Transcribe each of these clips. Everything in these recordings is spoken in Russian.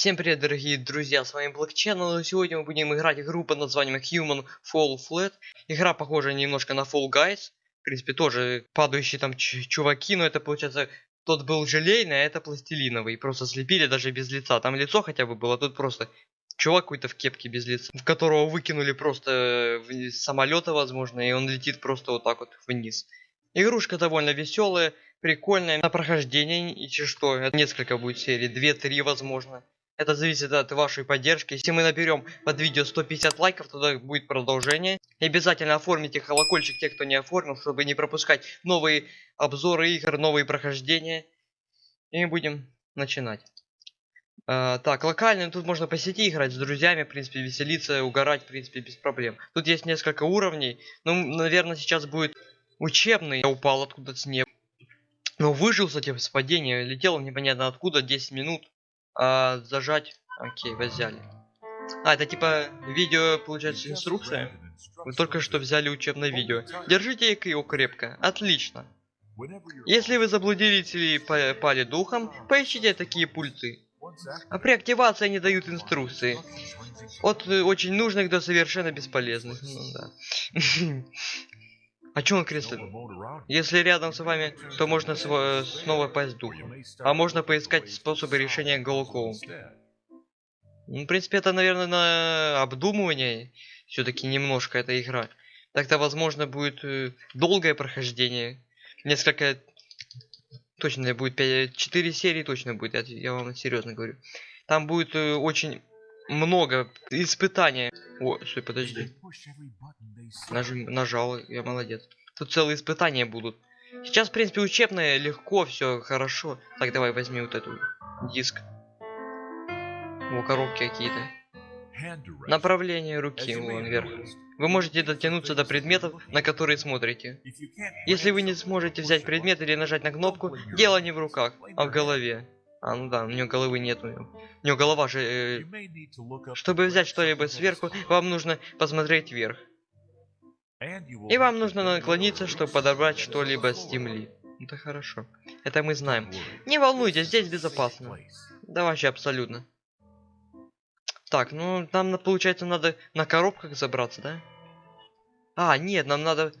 Всем привет, дорогие друзья, с вами Black Channel, и сегодня мы будем играть игру под названием Human Fall Flat. Игра похожа немножко на Fall Guys, в принципе, тоже падающие там чуваки, но это получается, тот был желейный, а это пластилиновый, просто слепили даже без лица, там лицо хотя бы было, тут просто чувак какой-то в кепке без лица, в которого выкинули просто с самолета, возможно, и он летит просто вот так вот вниз. Игрушка довольно веселая, прикольная, на прохождение, и что, несколько будет серий, 2-3 возможно. Это зависит от вашей поддержки. Если мы наберем под видео 150 лайков, тогда будет продолжение. И обязательно оформите колокольчик, те, кто не оформил, чтобы не пропускать новые обзоры игр, новые прохождения. И мы будем начинать. Uh, так, локально тут можно по сети играть с друзьями, в принципе, веселиться, угорать, в принципе, без проблем. Тут есть несколько уровней. Ну, наверное, сейчас будет учебный. Я упал откуда-то с неба. Но выжил, кстати, с падения. Летел непонятно откуда, 10 минут. А, зажать. Окей, взяли. А, это типа видео, получается, инструкция. Вы только что взяли учебное видео. Держите его крепко. Отлично. Если вы заблудились или пали духом, поищите такие пульты. А при активации они дают инструкции. От э, очень нужных до совершенно бесполезных. Ну, да. А чё он кресло? Если рядом с вами, то можно снова пасть духом. А можно поискать способы решения головоломки. Ну, в принципе, это, наверное, на обдумывание. Все-таки немножко эта игра. Тогда, возможно, будет э, долгое прохождение. Несколько... Точно будет 5... 4 серии точно будет, я, я вам серьезно говорю. Там будет э, очень много испытаний. О, стой, подожди. Нажим, нажал, я молодец. Тут целые испытания будут. Сейчас, в принципе, учебное, легко, все хорошо. Так, давай возьми вот эту диск. О, коробки какие-то. Направление руки, вон вверх. Вы можете дотянуться до предметов, на которые смотрите. Если вы не сможете взять предмет или нажать на кнопку, дело не в руках, а в голове. А, ну да, у него головы нет. У него голова же... Э... Чтобы взять что-либо сверху, вам нужно посмотреть вверх. И вам нужно наклониться, чтобы подобрать что-либо с земли. Это хорошо. Это мы знаем. Не волнуйтесь, здесь безопасно. Да вообще абсолютно. Так, ну нам получается надо на коробках забраться, да? А, нет, нам надо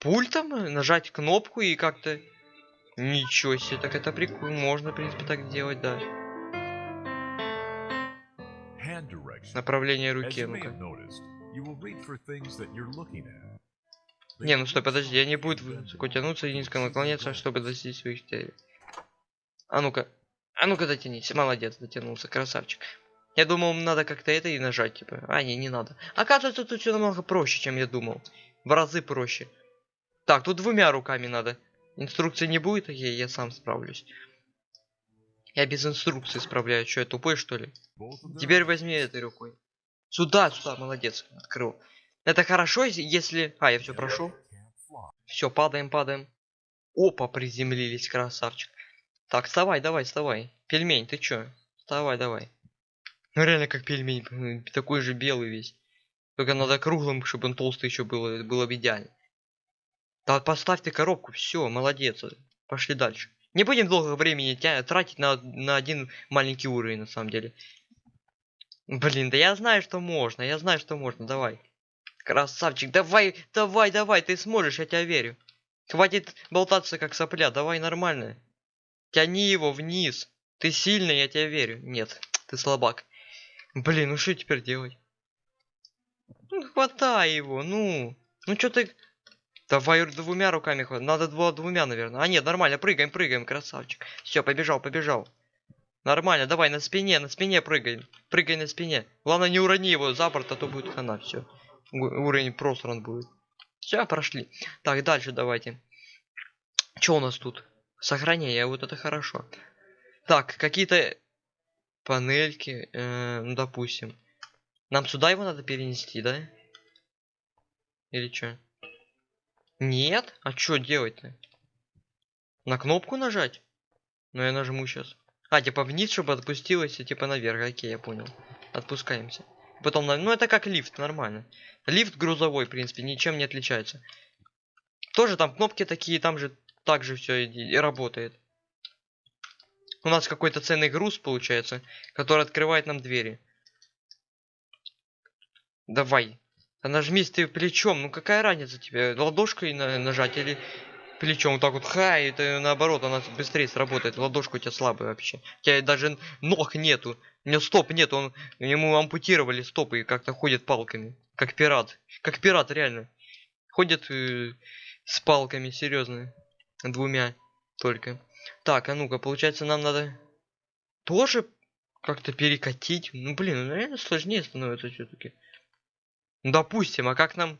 пультом нажать кнопку и как-то Ничего себе, так это прикольно. Можно, в принципе, так делать, да. Направление руки, ну-ка. Не, ну стой, подожди, я не буду высоко тянуться и низко наклоняться, чтобы достичь своих целей. А ну-ка, а ну-ка дотянись, молодец, дотянулся, красавчик. Я думал, надо как-то это и нажать, типа. А, не, не надо. Оказывается, тут все намного проще, чем я думал. В разы проще. Так, тут двумя руками надо. Инструкции не будет, я, я сам справлюсь. Я без инструкции справляюсь. Что, я тупой, что ли? Теперь возьми этой рукой. Сюда, сюда, молодец, открыл. Это хорошо, если... А, я все прошел. Все, падаем, падаем. Опа, приземлились, красавчик. Так, вставай, давай, вставай. Пельмень, ты чё? Вставай, давай. Ну реально как пельмень, такой же белый весь. Только надо круглым, чтобы он толстый еще был, было бы идеально. Да поставь ты коробку, все, молодец. Пошли дальше. Не будем долго времени тратить на, на один маленький уровень, на самом деле. Блин, да я знаю, что можно, я знаю, что можно, давай. Красавчик, давай, давай, давай, ты сможешь, я тебя верю. Хватит болтаться, как сопля, давай нормально. Тяни его вниз. Ты сильный, я тебя верю. Нет, ты слабак. Блин, ну что теперь делать? Ну, хватай его, ну. Ну что ты Давай двумя руками хватит. Надо два двумя, наверное. А нет, нормально, прыгаем, прыгаем, красавчик. Все, побежал, побежал. Нормально, давай на спине, на спине прыгай. Прыгай на спине. Главное, не урони его за борт, а то будет хана. Все. Уровень просран будет. Все, прошли. Так, дальше давайте. Что у нас тут? Сохранение, вот это хорошо. Так, какие-то панельки, э, ну допустим. Нам сюда его надо перенести, да? Или что? Нет? А что делать-то? На кнопку нажать? Ну я нажму сейчас. А, типа вниз, чтобы отпустилось, и типа наверх. Окей, я понял. Отпускаемся. Потом, ну это как лифт, нормально. Лифт грузовой, в принципе, ничем не отличается. Тоже там кнопки такие, там же так же все и, и работает. У нас какой-то ценный груз получается, который открывает нам двери. Давай. А нажмись ты плечом. Ну какая разница тебе? Ладошкой на нажать или плечом вот так вот ха, и это наоборот, она быстрее сработает. Ладошка у тебя слабая вообще. У тебя даже ног нету. У него стоп нет, он ему ампутировали стопы и как-то ходит палками. Как пират. Как пират, реально. Ходит э, с палками, серьезно. Двумя только. Так, а ну-ка, получается, нам надо тоже как-то перекатить. Ну, блин, ну, наверное, сложнее становится все-таки. Ну, допустим, а как нам...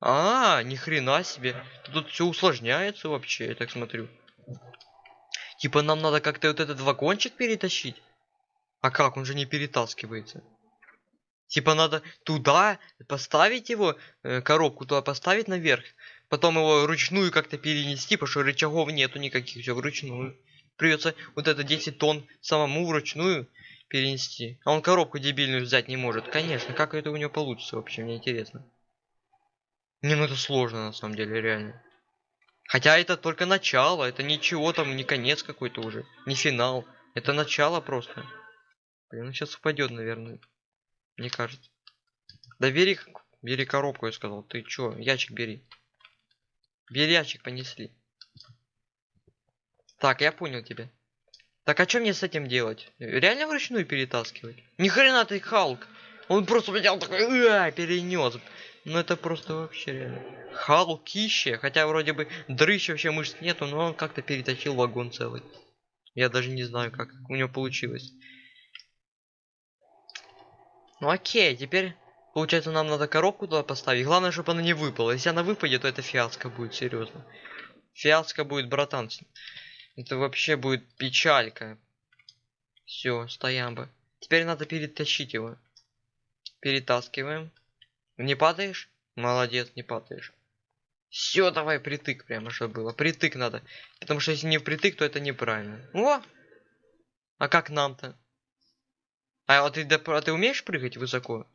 А, ни хрена себе. Тут все усложняется вообще, я так смотрю. Типа нам надо как-то вот этот вагончик перетащить. А как? Он же не перетаскивается. Типа надо туда поставить его, э, коробку туда поставить наверх. Потом его ручную как-то перенести, потому что рычагов нету никаких, все вручную. Придется вот это 10 тонн самому вручную перенести. А он коробку дебильную взять не может. Конечно, как это у него получится вообще, мне интересно. Не, ну это сложно на самом деле, реально. Хотя это только начало, это ничего там, не конец какой-то уже, не финал. Это начало просто. Блин, он сейчас упадет, наверное. Мне кажется. Да бери, бери коробку, я сказал. Ты чё, ящик бери. Бери ящик, понесли. Так, я понял тебя. Так, а что мне с этим делать? Реально вручную перетаскивать? Ни хрена ты Халк! Он просто взял такой, перенес. Ну это просто вообще реально. Халкище, хотя вроде бы дрыщ вообще мышц нету, но он как-то перетащил вагон целый. Я даже не знаю, как у него получилось. Ну окей, теперь получается нам надо коробку туда поставить. Главное, чтобы она не выпала. Если она выпадет, то это фиаско будет, серьезно. Фиаско будет, братан. Это вообще будет печалька. Все, стоям бы. Теперь надо перетащить его. Перетаскиваем. Не падаешь? Молодец, не падаешь. Все, давай притык прямо, чтобы было. Притык надо. Потому что если не впритык, то это неправильно. О! А как нам-то? А вот ты, а ты умеешь прыгать высоко?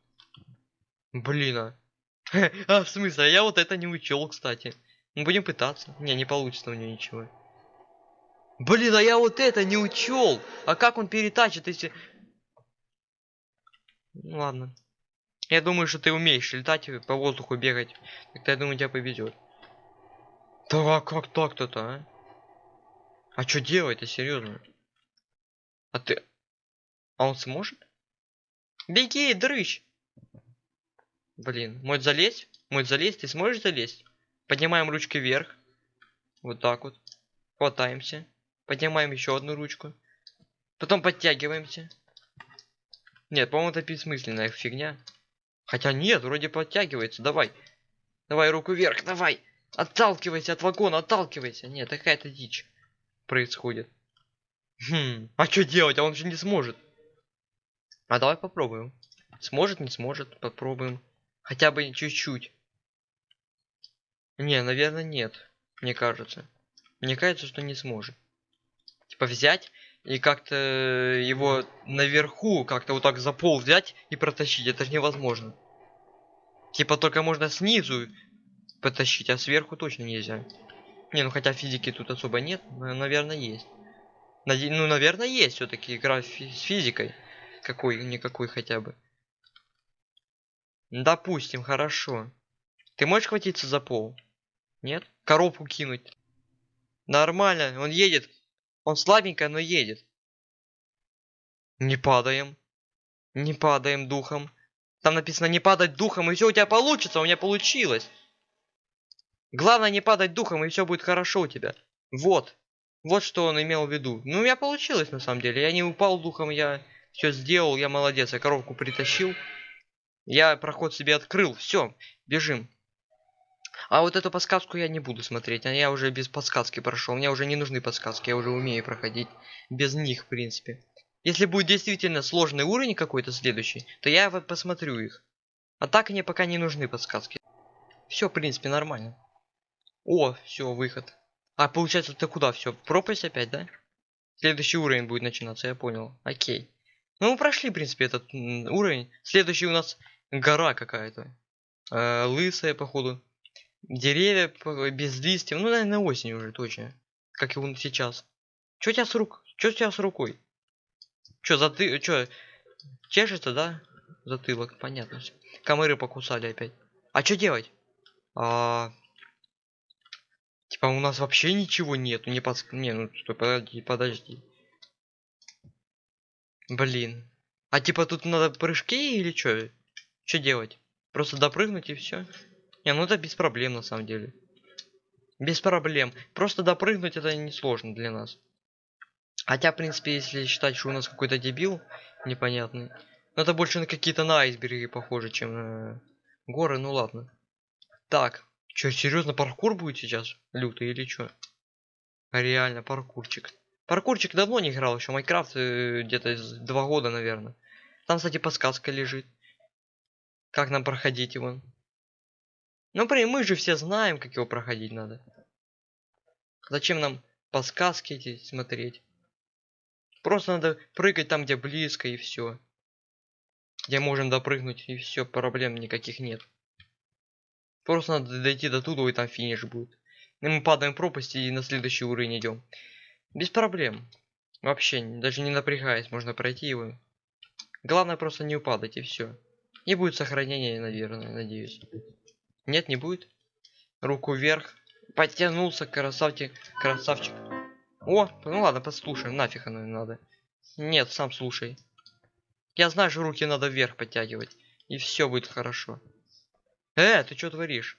Блин, а. а в смысле, а я вот это не учел, кстати. Мы будем пытаться. Не, не получится у него ничего. Блин, а я вот это не учел. А как он перетачит, если... Ну ладно. Я думаю, что ты умеешь летать по воздуху бегать. Тогда я думаю, тебя повезет. Да а как так-то-то, а? А что делать-то, серьезно? А ты... А он сможет? Беги, дрыщ! Блин, может залезть? Может залезть? Ты сможешь залезть? Поднимаем ручки вверх. Вот так вот. Хватаемся. Поднимаем еще одну ручку. Потом подтягиваемся. Нет, по-моему, это бессмысленная фигня. Хотя нет, вроде подтягивается. Давай. Давай руку вверх, давай. Отталкивайся от вагона, отталкивайся. Нет, такая-то дичь происходит. Хм, а что делать? А он же не сможет. А давай попробуем. Сможет, не сможет, попробуем. Хотя бы чуть-чуть. Не, наверное, нет. Мне кажется. Мне кажется, что не сможет. Типа взять и как-то его наверху, как-то вот так за пол взять и протащить. Это же невозможно. Типа только можно снизу потащить, а сверху точно нельзя. Не, ну хотя физики тут особо нет, но, наверное, есть. Ну, наверное, есть все-таки игра с физикой. Какой-никакой хотя бы. Допустим, хорошо. Ты можешь хватиться за пол? Нет? Коробку кинуть. Нормально, он едет. Он слабенько, но едет. Не падаем. Не падаем духом. Там написано не падать духом, и все у тебя получится. У меня получилось. Главное не падать духом, и все будет хорошо у тебя. Вот. Вот что он имел в виду. Ну, у меня получилось на самом деле. Я не упал духом, я все сделал, я молодец. Я коробку притащил. Я проход себе открыл. Все, бежим. А вот эту подсказку я не буду смотреть. А я уже без подсказки прошел. Мне уже не нужны подсказки. Я уже умею проходить без них, в принципе. Если будет действительно сложный уровень какой-то следующий, то я вот посмотрю их. А так мне пока не нужны подсказки. Все, в принципе, нормально. О, все, выход. А, получается, ты куда? Все, пропасть опять, да? Следующий уровень будет начинаться, я понял. Окей. Ну, мы прошли, в принципе, этот уровень. Следующий у нас гора какая-то. Э, лысая, походу. Деревья без листьев. Ну, наверное, осень уже, точно. Как и он сейчас. Что у тебя с рук? Чё у тебя с рукой? Чё, за ты... Чё, чешется, да? Затылок, понятно. Комары покусали опять. А что делать? А... Типа у нас вообще ничего нету, не подск... Не, ну стой, подожди, подожди. Блин. А типа тут надо прыжки или что? Что делать? Просто допрыгнуть и все? Не, ну это без проблем на самом деле. Без проблем. Просто допрыгнуть это несложно для нас. Хотя, в принципе, если считать, что у нас какой-то дебил непонятный. Но это больше на какие-то на айсберги похоже, чем на горы, ну ладно. Так, что, серьезно, паркур будет сейчас? Лютый или что? Реально, паркурчик. Паркурчик давно не играл, еще Майнкрафт э, где-то два года, наверное. Там, кстати, подсказка лежит. Как нам проходить его? Ну, при мы же все знаем, как его проходить надо. Зачем нам подсказки эти смотреть? Просто надо прыгать там, где близко, и все. Где можем допрыгнуть, и все, проблем никаких нет. Просто надо дойти до туда, и там финиш будет. И мы падаем в пропасть и на следующий уровень идем. Без проблем. Вообще, даже не напрягаясь, можно пройти его. Главное просто не упадать, и все. И будет сохранение, наверное, надеюсь. Нет, не будет. Руку вверх. Подтянулся, красавчик, красавчик. О, ну ладно, послушаем, нафиг оно надо. Нет, сам слушай. Я знаю, что руки надо вверх подтягивать. И все будет хорошо. Э, ты что творишь?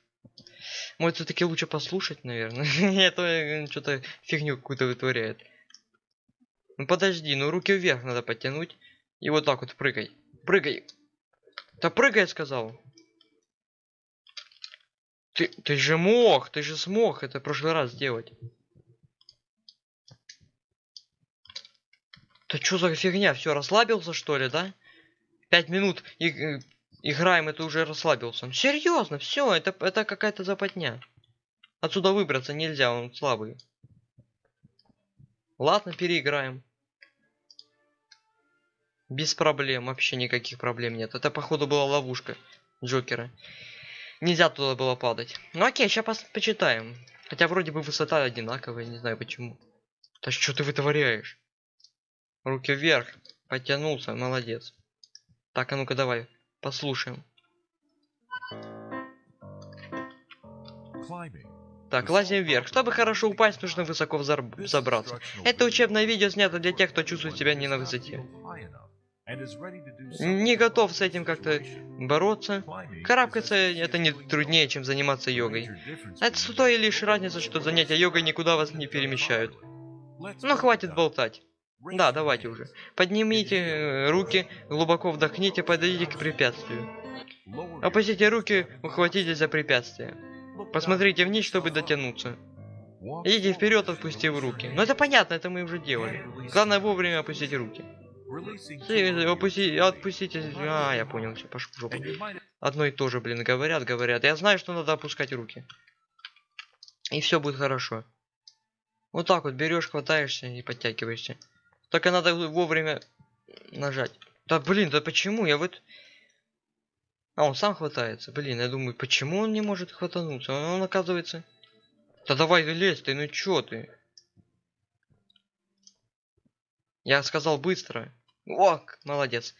Может, все-таки лучше послушать, наверное. Это э, что-то фигню какую-то вытворяет. Ну подожди, ну руки вверх надо подтянуть. И вот так вот прыгай. Прыгай. Да прыгай, сказал. Ты, ты же мог, ты же смог это в прошлый раз сделать. Да что за фигня? Все, расслабился что ли, да? Пять минут и, играем, это уже расслабился. Серьезно, все, это, это какая-то западня. Отсюда выбраться нельзя, он слабый. Ладно, переиграем. Без проблем, вообще никаких проблем нет. Это, походу, была ловушка Джокера. Нельзя туда было падать. Ну окей, сейчас почитаем. Хотя вроде бы высота одинаковая, не знаю почему. Да что ты вытворяешь? Руки вверх. Потянулся, молодец. Так, а ну-ка давай, послушаем. Так, лазим вверх. Чтобы хорошо упасть, нужно высоко забраться. Это учебное видео снято для тех, кто чувствует себя не на высоте. Не готов с этим как-то бороться. Карабкаться это не труднее, чем заниматься йогой. Это с той лишь разница, что занятия йогой никуда вас не перемещают. Ну хватит болтать. Да, давайте уже. Поднимите э, руки, глубоко вдохните, подойдите к препятствию. Опустите руки, ухватитесь за препятствие. Посмотрите вниз, чтобы дотянуться. Идите вперед, отпустив руки. Ну это понятно, это мы уже делали. Главное вовремя опустить руки. Опусти, отпустите. А, я понял, все, пошел в жопу. Одно и то же, блин, говорят, говорят. Я знаю, что надо опускать руки. И все будет хорошо. Вот так вот берешь, хватаешься и подтягиваешься. Только надо вовремя нажать. Да блин, да почему? Я вот... А, он сам хватается. Блин, я думаю, почему он не может хватануться? Он, он оказывается... Да давай лезь ты, ну чё ты? Я сказал быстро. О, молодец.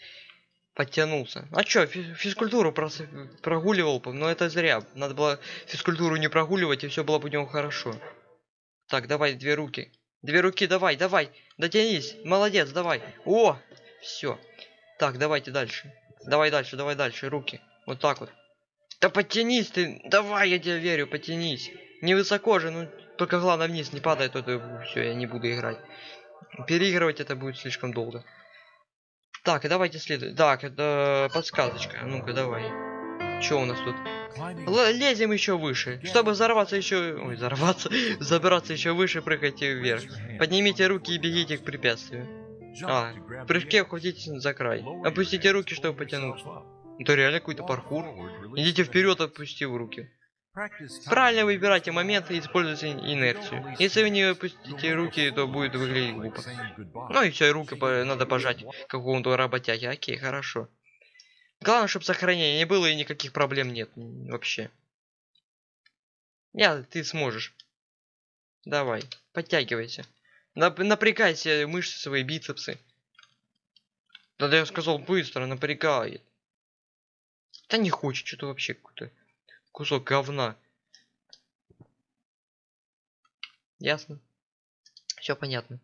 Подтянулся. А чё, физкультуру прос... прогуливал, но это зря. Надо было физкультуру не прогуливать, и все было бы у него хорошо. Так, давай две руки. Две руки, давай, давай. Дотянись. Молодец, давай. О, все. Так, давайте дальше. Давай дальше, давай дальше. Руки. Вот так вот. Да подтянись ты. Давай, я тебе верю, потянись. Не высоко же, ну только главное вниз не падает, то все, я не буду играть. Переигрывать это будет слишком долго. Так, давайте следуем. Так, это подсказочка. Ну-ка, давай. Что у нас тут? Л лезем еще выше. Чтобы взорваться еще... Ой, взорваться. Забраться еще выше, прыгайте вверх. Поднимите руки и бегите к препятствию. А, в прыжке ухватитесь за край. Опустите руки, чтобы потянуться. Это реально какой-то паркур. Идите вперед, опустив руки. Правильно выбирайте моменты и используйте инерцию. Если вы не опустите руки, то будет выглядеть глупо. Ну и все, руки надо пожать какому-то работяге. Окей, хорошо. Главное, чтобы сохранения не было и никаких проблем нет вообще. Я, ты сможешь. Давай, подтягивайся. Нап- напрягайся мышцы свои, бицепсы. Да я сказал быстро, напрягает. Да не хочет, что-то вообще какой-то кусок говна. Ясно. Все понятно.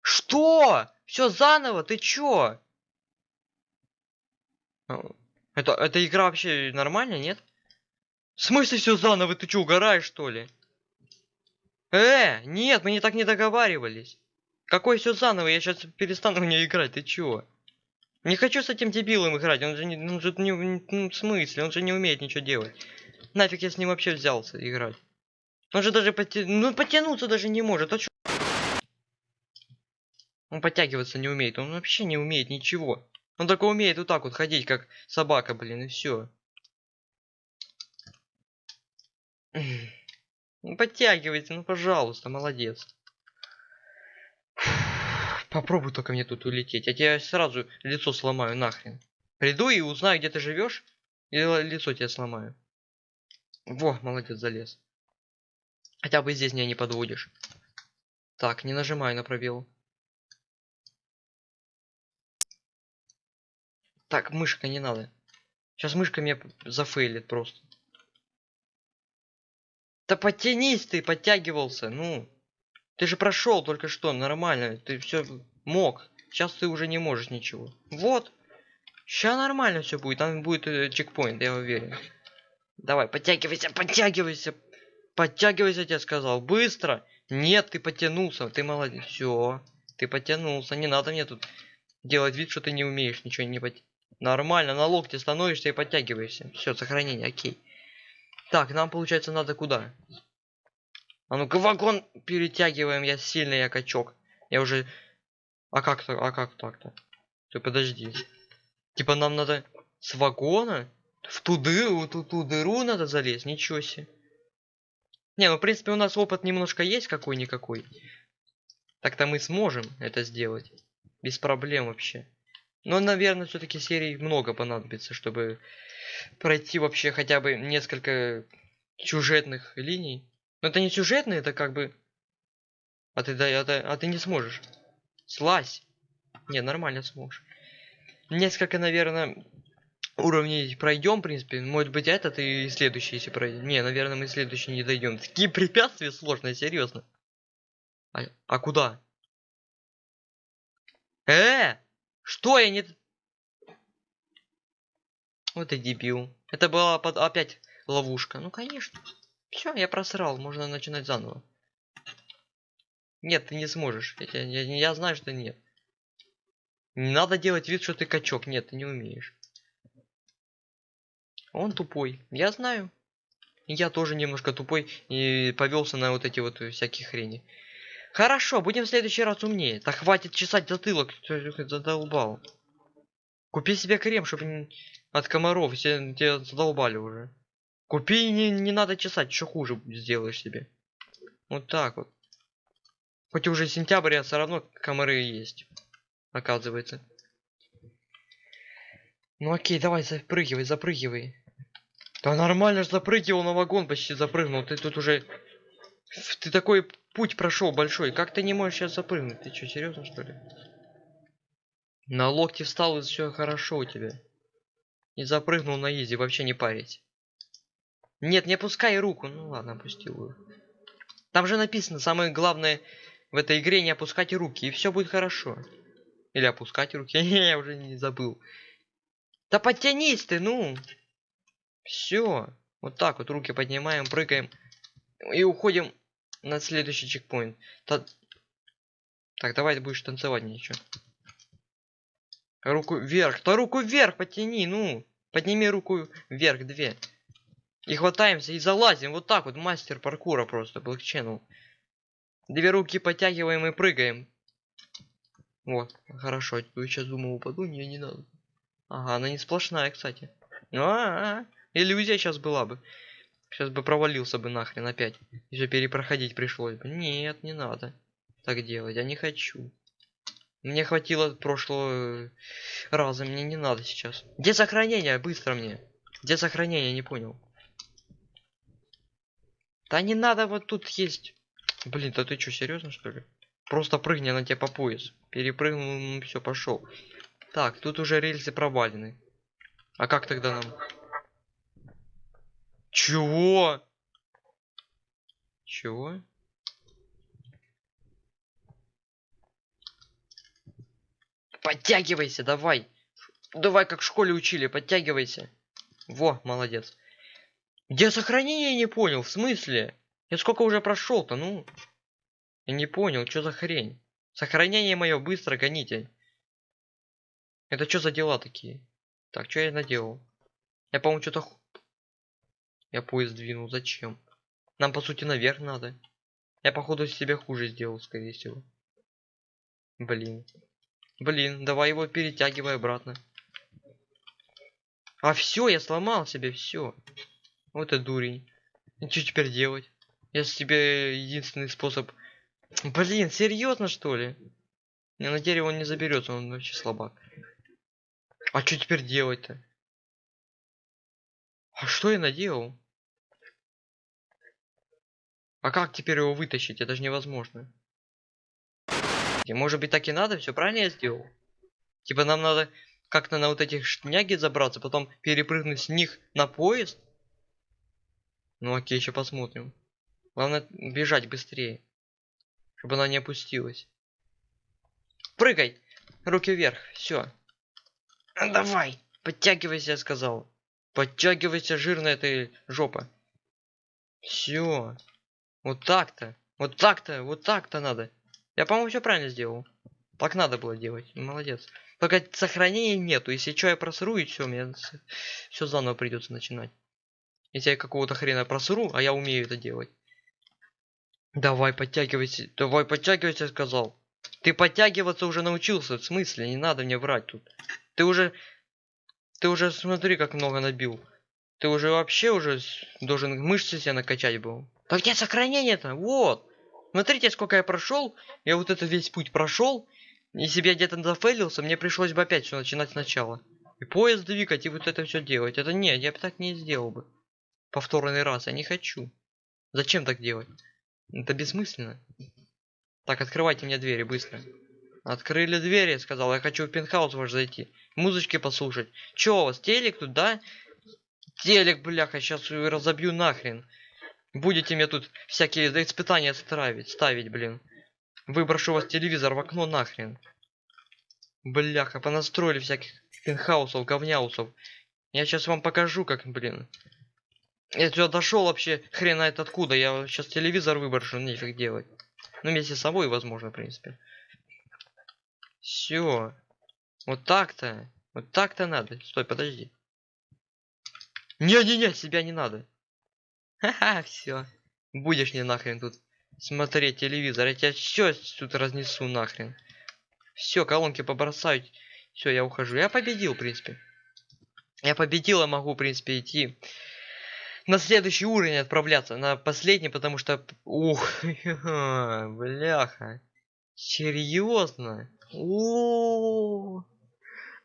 Что? Все заново? Ты чё? А, Это, эта игра вообще нормальная, нет? В смысле все заново? Ты чё, угораешь, что ли? Э, нет, мы не так не договаривались. Какой все заново? Я сейчас перестану в нее играть. Ты чё? Не хочу с этим дебилом играть. Он же не, он же не, ну, в смысле, он же не умеет ничего делать. Нафиг я с ним вообще взялся играть. Он же даже поте... ну, потянуться даже не может. А чё? Он подтягиваться не умеет. Он вообще не умеет ничего. Он только умеет вот так вот ходить, как собака, блин, и все. Ну, подтягивайте, ну, пожалуйста, молодец. Попробуй только мне тут улететь. Я тебе сразу лицо сломаю нахрен. Приду и узнаю, где ты живешь, и лицо тебе сломаю. Во, молодец, залез. Хотя бы здесь меня не подводишь. Так, не нажимаю на пробел. Так, мышка не надо. Сейчас мышка меня зафейлит просто. Да подтянись ты, подтягивался, ну. Ты же прошел только что, нормально. Ты все мог. Сейчас ты уже не можешь ничего. Вот. Сейчас нормально все будет. Там будет э, чекпоинт, я уверен. Давай, подтягивайся, подтягивайся. Подтягивайся, я тебе сказал. Быстро. Нет, ты потянулся. Ты молодец. Все. Ты потянулся. Не надо мне тут делать вид, что ты не умеешь ничего не подтягивать. Нормально, на локте становишься и подтягиваешься. Все, сохранение, окей. Так, нам получается надо куда? А ну-ка вагон перетягиваем, я сильный, я качок. Я уже... А как то а как так-то? Ты подожди. Типа нам надо с вагона в ту дыру, ту, ту дыру надо залезть, ничего себе. Не, ну в принципе у нас опыт немножко есть какой-никакой. Так-то мы сможем это сделать. Без проблем вообще. Но, наверное, все-таки серий много понадобится, чтобы пройти вообще хотя бы несколько сюжетных линий. Но это не сюжетные, это как бы... А ты, да, а, ты- а ты не сможешь. Слазь. Не, нормально сможешь. Несколько, наверное, уровней пройдем, в принципе. Может быть, этот и следующий, если пройдем. Не, наверное, мы следующий не дойдем. Такие препятствия сложные, серьезно. А, а куда? Э! Что я не... Вот и дебил. Это была под- опять ловушка. Ну, конечно. Все, я просрал. Можно начинать заново. Нет, ты не сможешь. Я, я, я знаю, что нет. Не надо делать вид, что ты качок. Нет, ты не умеешь. Он тупой. Я знаю. Я тоже немножко тупой и повелся на вот эти вот всякие хрени. Хорошо, будем в следующий раз умнее. Да хватит чесать затылок, ты задолбал. Купи себе крем, чтобы от комаров, все тебя задолбали уже. Купи, не, не надо чесать, еще хуже сделаешь себе. Вот так вот. Хоть уже сентябрь, а все равно комары есть. Оказывается. Ну окей, давай запрыгивай, запрыгивай. Да нормально ж запрыгивал на вагон, почти запрыгнул. Ты тут уже... Ты такой путь прошел большой. Как ты не можешь сейчас запрыгнуть? Ты что, серьезно что ли? На локте встал и все хорошо у тебя. И запрыгнул на изи, вообще не парить. Нет, не опускай руку. Ну ладно, опустил ее. Там же написано, самое главное в этой игре не опускать руки, и все будет хорошо. Или опускать руки. Я уже не забыл. Да подтянись ты, ну. Все. Вот так вот руки поднимаем, прыгаем. И уходим на следующий чекпоинт. Та- Так, давай ты будешь танцевать ничего. Руку вверх. Да руку вверх потяни, ну. Подними руку вверх, две. И хватаемся и залазим. Вот так вот, мастер паркура просто, Black Channel. Две руки подтягиваем и прыгаем. Вот, хорошо. Сейчас думал, упаду, не, не надо. Ага, она не сплошная, кстати. А, -а, -а. иллюзия сейчас была бы. Сейчас бы провалился бы нахрен опять. Еще перепроходить пришлось бы. Нет, не надо так делать. Я не хочу. Мне хватило прошлого раза. Мне не надо сейчас. Где сохранение? Быстро мне. Где сохранение? Не понял. Да не надо, вот тут есть. Блин, да ты что, серьезно что ли? Просто прыгни на тебя по пояс. Перепрыгнул, все, пошел. Так, тут уже рельсы провалены. А как тогда нам? Чего? Чего? Подтягивайся, давай. Давай, как в школе учили, подтягивайся. Во, молодец. Где сохранение не понял, в смысле? Я сколько уже прошел-то, ну? Я не понял, что за хрень? Сохранение мое, быстро гоните. Это что за дела такие? Так, что я наделал? Я, по-моему, что-то... Я поезд двинул, зачем? Нам, по сути, наверх надо. Я, походу, себе хуже сделал, скорее всего. Блин. Блин, давай его перетягивай обратно. А все, я сломал себе все. Вот это дурень. И что теперь делать? Если тебе единственный способ... Блин, серьезно что ли? Не, на дерево он не заберется, он вообще слабак. А что теперь делать-то? А что я наделал? А как теперь его вытащить? Это же невозможно. И может быть так и надо? Все правильно я сделал? Типа нам надо как-то на вот этих шняги забраться, потом перепрыгнуть с них на поезд? Ну окей, еще посмотрим. Главное бежать быстрее. Чтобы она не опустилась. Прыгай! Руки вверх, все. Давай, подтягивайся, я сказал. Подтягивайся, жирная ты жопа. Все. Вот так-то. Вот так-то, вот так-то надо. Я, по-моему, все правильно сделал. Так надо было делать. Молодец. Только сохранения нету. Если что, я просру, и все, мне все заново придется начинать. Я какого-то хрена просру, а я умею это делать. Давай, подтягивайся. Давай, подтягивайся, сказал. Ты подтягиваться уже научился. В смысле? Не надо мне врать тут. Ты уже... Ты уже смотри, как много набил. Ты уже вообще уже должен мышцы себе накачать был. Так где сохранение-то? Вот. Смотрите, сколько я прошел. Я вот этот весь путь прошел. Если бы я где-то зафейлился, мне пришлось бы опять все начинать сначала. И поезд двигать, и вот это все делать. Это нет, я бы так не сделал бы. Повторный раз, я не хочу. Зачем так делать? Это бессмысленно. Так, открывайте мне двери быстро. Открыли двери, сказал. Я хочу в пентхаус ваш зайти. Музычки послушать. Чё у вас, телек тут, да? Телек, бляха, сейчас разобью нахрен. Будете мне тут всякие испытания ставить, ставить, блин. Выброшу вас телевизор в окно нахрен. Бляха, понастроили всяких пентхаусов, говняусов. Я сейчас вам покажу, как, блин. Я сюда дошел вообще, хрен знает откуда. Я сейчас телевизор выброшу, нефиг делать. Ну, вместе с собой, возможно, в принципе. Все. Вот так-то. Вот так-то надо. Стой, подожди. Не-не-не, себя не надо. Ха-ха, все. Будешь мне нахрен тут смотреть телевизор. Я тебя все тут разнесу нахрен. Все, колонки побросаю. Все, я ухожу. Я победил, в принципе. Я победил, я могу, в принципе, идти на следующий уровень отправляться. На последний, потому что... Ух, бляха. Серьезно? О,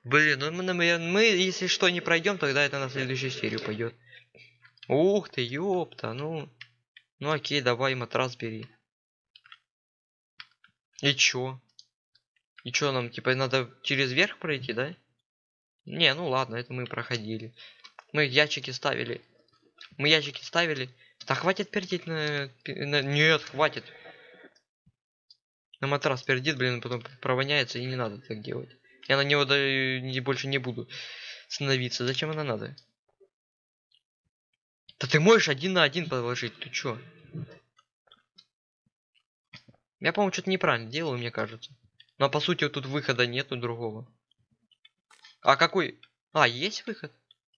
Блин, ну мы, мы, мы, если что, не пройдем, тогда это на следующую серию пойдет. Ух ты, ёпта, ну... Ну окей, давай матрас бери. И чё? И чё нам, типа, надо через верх пройти, да? Не, ну ладно, это мы проходили. Мы ящики ставили. Мы ящики ставили. Да хватит пердеть на... на... Нет, хватит. На матрас пердит, блин, потом провоняется, и не надо так делать. Я на него да, не, больше не буду становиться. Зачем она надо? Да ты можешь один на один положить, ты чё? Я, по-моему, что-то неправильно делаю, мне кажется. Но по сути тут выхода нету другого. А какой? А, есть выход?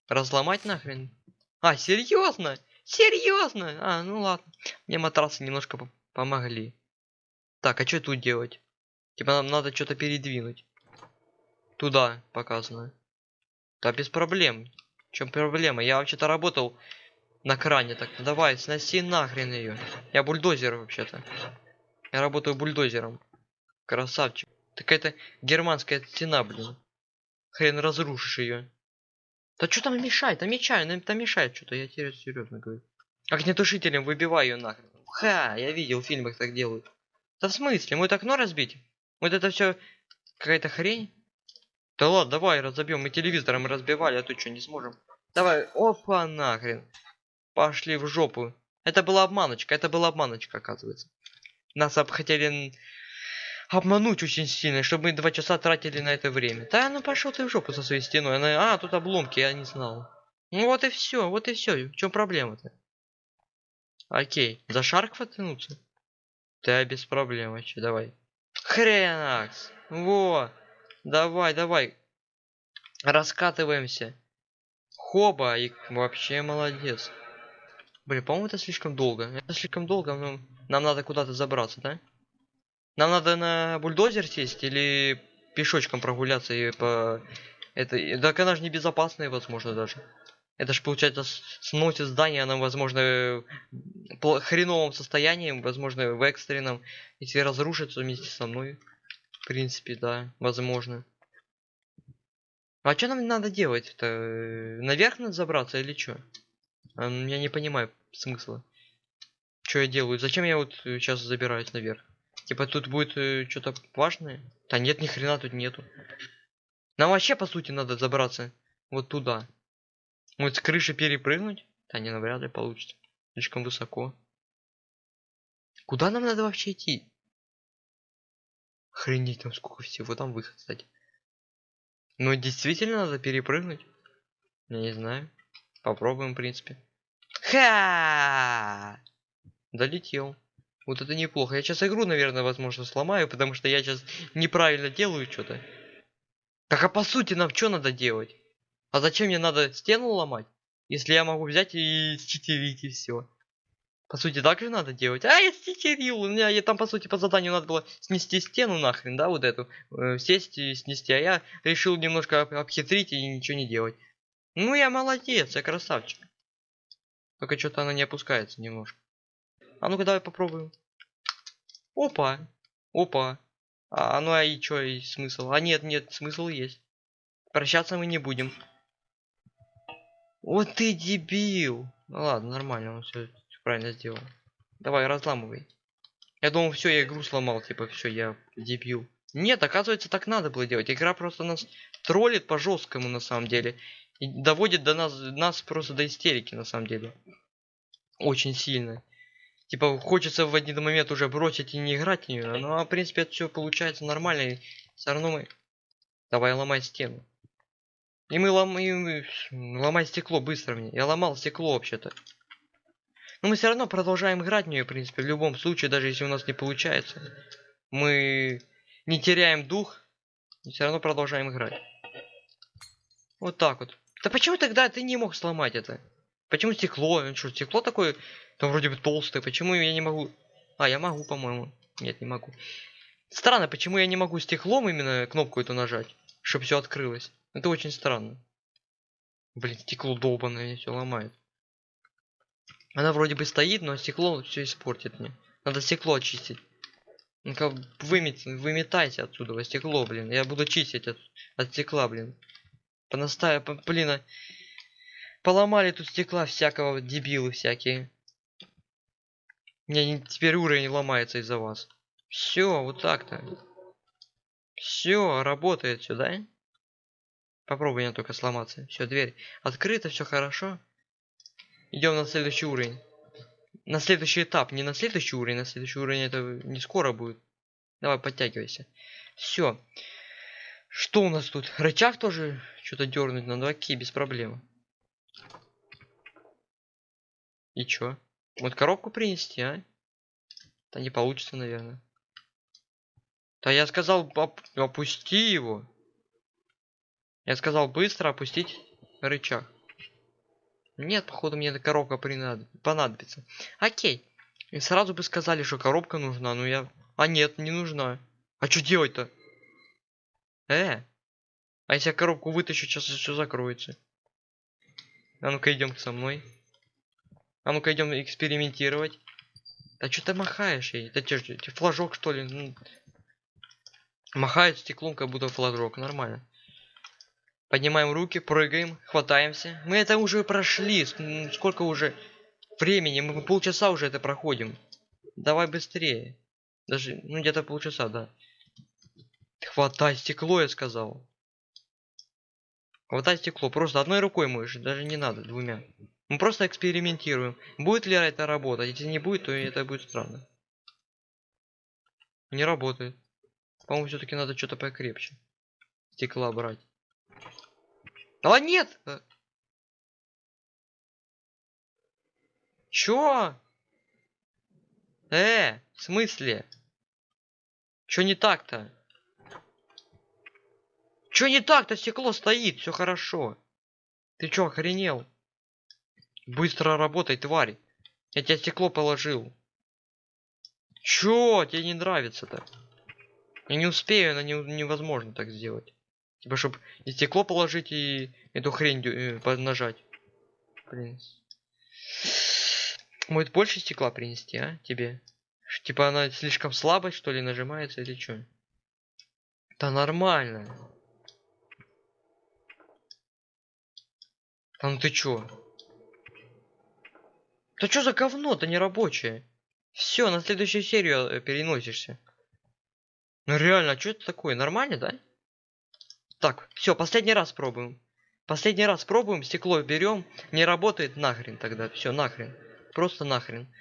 Разломать нахрен? А, серьезно? Серьезно? А, ну ладно. Мне матрасы немножко помогли. Так, а что тут делать? Типа нам надо что-то передвинуть. Туда показано. Да без проблем. В чем проблема? Я вообще-то работал на кране, так давай, сноси нахрен ее. Я бульдозер вообще-то. Я работаю бульдозером. Красавчик. Так это германская стена, блин. Хрен разрушишь ее. Да что там мешает? Там мешает, там мешает что-то, я тебе серьезно говорю. Огнетушителем выбиваю ее нахрен. Ха, я видел в фильмах так делают. Да в смысле? Мы это окно разбить? Вот это все какая-то хрень? Да ладно, давай разобьем. Мы телевизором разбивали, а тут что, не сможем? Давай, опа, нахрен. Пошли в жопу. Это была обманочка, это была обманочка, оказывается. Нас хотели обмануть очень сильно, чтобы мы два часа тратили на это время. Да ну пошел ты в жопу со своей стеной. Она, а, тут обломки, я не знал. Ну вот и все, вот и все. В чем проблема-то? Окей, за шарк потянуться? Да без проблем вообще, давай. Хренакс. Во. Давай, давай. Раскатываемся. Хоба, и вообще молодец. Блин, по-моему, это слишком долго. Это слишком долго, но нам надо куда-то забраться, да? Нам надо на бульдозер сесть или пешочком прогуляться и по... Это... Так она же небезопасная, возможно, даже. Это же, получается, сносит здание, оно, возможно, в хреновом состоянии, возможно, в экстренном. Если разрушится вместе со мной. В принципе, да, возможно. А что нам надо делать? Это наверх надо забраться или что? Я не понимаю смысла. Что я делаю? Зачем я вот сейчас забираюсь наверх? Типа тут будет э, что-то важное? Да нет, ни хрена тут нету. Нам вообще, по сути, надо забраться вот туда. Вот с крыши перепрыгнуть? Да не, навряд ли получится. Слишком высоко. Куда нам надо вообще идти? Охренеть, там сколько всего. Там выход, кстати. Ну, действительно надо перепрыгнуть? Я не знаю. Попробуем, в принципе. Ха! Долетел. Вот это неплохо. Я сейчас игру, наверное, возможно, сломаю, потому что я сейчас неправильно делаю что-то. Так а по сути нам что надо делать? А зачем мне надо стену ломать? Если я могу взять и считерить и все. По сути, так же надо делать. А, я ститерил. У меня я, там, по сути, по заданию надо было снести стену нахрен, да, вот эту. Э, сесть и снести. А я решил немножко об обхитрить и ничего не делать. Ну, я молодец, я красавчик. Только что-то она не опускается немножко. А ну-ка, давай попробуем. Опа. Опа. А, ну а и чё, и смысл? А нет, нет, смысл есть. Прощаться мы не будем. Вот ты дебил. Ну ладно, нормально, он все правильно сделал. Давай, разламывай. Я думал, все, я игру сломал, типа, все, я дебил. Нет, оказывается, так надо было делать. Игра просто нас троллит по жесткому на самом деле. И доводит до нас, нас просто до истерики, на самом деле. Очень сильно. Типа, хочется в один момент уже бросить и не играть в нее. Ну, а в принципе, это все получается нормально. И все равно мы... Давай, ломай стену. И мы ломаем... Ломай стекло быстро мне. Я ломал стекло вообще-то. Но мы все равно продолжаем играть в нее, в принципе, в любом случае, даже если у нас не получается. Мы не теряем дух, и все равно продолжаем играть. Вот так вот. Да почему тогда ты не мог сломать это? Почему стекло? Ну что, стекло такое, там вроде бы толстое. Почему я не могу? А, я могу, по-моему. Нет, не могу. Странно, почему я не могу стеклом именно кнопку эту нажать, чтобы все открылось. Это очень странно. Блин, стекло долбанное все ломает. Она вроде бы стоит, но стекло все испортит мне. Надо стекло очистить. Ну-ка, вымет, выметайте отсюда стекло, блин. Я буду чистить от, от стекла, блин. Понастая, по, блин, а... поломали тут стекла всякого, дебилы всякие. Мне теперь уровень ломается из-за вас. Все, вот так-то. Все, работает сюда. Попробуй не только сломаться. Все, дверь открыта, все хорошо. Идем на следующий уровень. На следующий этап. Не на следующий уровень, на следующий уровень это не скоро будет. Давай, подтягивайся. Все. Что у нас тут? Рычаг тоже что-то дернуть надо. Окей, без проблем. И чё? Вот коробку принести, а? Да не получится, наверное. Да я сказал, оп опусти его. Я сказал быстро опустить рычаг. Нет, походу мне эта коробка понадобится. Окей. И сразу бы сказали, что коробка нужна, но я... А нет, не нужна. А что делать-то? Э? А если я коробку вытащу, сейчас все закроется. А ну-ка идем со мной. А ну-ка идем экспериментировать. Да что ты махаешь ей? Это че, флажок что ли? Ну, махает стеклом, как будто флажок. Нормально. Поднимаем руки, прыгаем, хватаемся. Мы это уже прошли. Сколько уже времени? Мы полчаса уже это проходим. Давай быстрее. Даже, ну, где-то полчаса, да. Хватай стекло, я сказал. Хватай стекло. Просто одной рукой можешь, даже не надо, двумя. Мы просто экспериментируем. Будет ли это работать? Если не будет, то это будет странно. Не работает. По-моему, все-таки надо что-то покрепче. Стекла брать. А нет! Э. Чё? Э, в смысле? Чё не так-то? Чё не так-то? Стекло стоит, все хорошо. Ты чё, охренел? Быстро работай, тварь. Я тебе стекло положил. Чё тебе не нравится-то? Я не успею, это не, невозможно так сделать. Типа, чтобы и стекло положить, и эту хрень э, нажать. Блин. Может больше стекла принести, а? Тебе? Типа она слишком слабая, что ли, нажимается или что? Да нормально. А ну ты чё? Да что за говно-то не рабочее? Все, на следующую серию э, переносишься. Ну реально, а что это такое? Нормально, да? Так, все, последний раз пробуем. Последний раз пробуем, стекло берем, не работает нахрен тогда. Все, нахрен. Просто нахрен.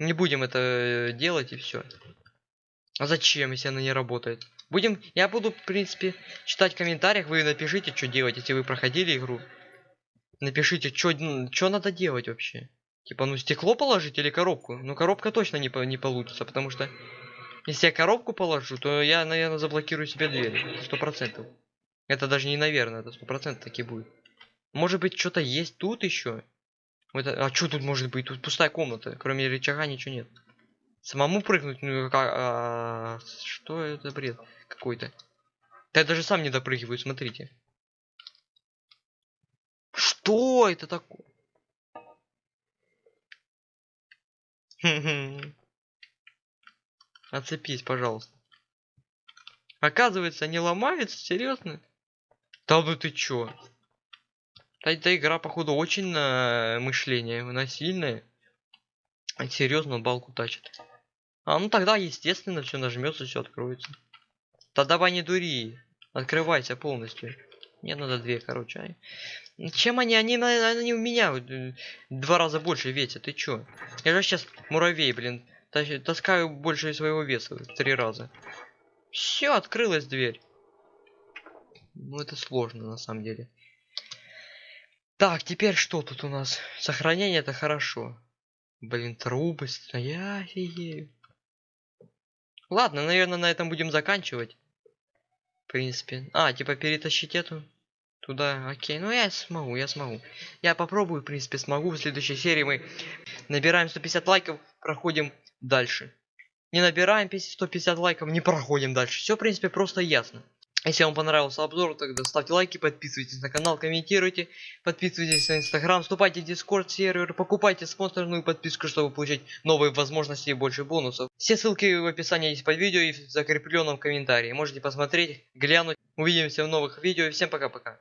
Не будем это э, делать и все. А зачем, если она не работает? Будем, я буду, в принципе, читать в комментариях, вы напишите, что делать, если вы проходили игру. Напишите, что надо делать вообще. Типа, ну стекло положить или коробку? Ну коробка точно не, не получится, потому что если я коробку положу, то я, наверное, заблокирую себе дверь. Сто процентов. Это даже не наверное, это сто процентов таки будет. Может быть, что-то есть тут еще? Это, а что тут может быть? Тут пустая комната. Кроме рычага ничего нет. Самому прыгнуть? Ну как? А, что это бред какой-то? Да я даже сам не допрыгиваю, смотрите. Что это такое? Отцепись, пожалуйста. Оказывается, не ломается? Серьезно? Да ну ты чё? Эта игра, походу, очень на мышление, она сильная. Серьезно, балку тащит. А, ну тогда, естественно, все нажмется, все откроется. Да давай не дури. Открывайся полностью. Мне надо две, короче. Чем они? Они, они у меня э, два раза больше весят. Ты чё? Я же сейчас муравей, блин, таскаю больше своего веса в три раза. Все, открылась дверь. Ну, это сложно, на самом деле. Так, теперь что тут у нас? Сохранение это хорошо. Блин, трубы стоят. Ладно, наверное, на этом будем заканчивать. В принципе. А, типа перетащить эту. Туда, окей. Ну я смогу, я смогу. Я попробую, в принципе, смогу. В следующей серии мы набираем 150 лайков, проходим дальше. Не набираем 150 лайков, не проходим дальше. Все, в принципе, просто ясно. Если вам понравился обзор, тогда ставьте лайки, подписывайтесь на канал, комментируйте, подписывайтесь на инстаграм, вступайте в дискорд сервер, покупайте спонсорную подписку, чтобы получить новые возможности и больше бонусов. Все ссылки в описании есть под видео и в закрепленном комментарии. Можете посмотреть, глянуть. Увидимся в новых видео и всем пока-пока.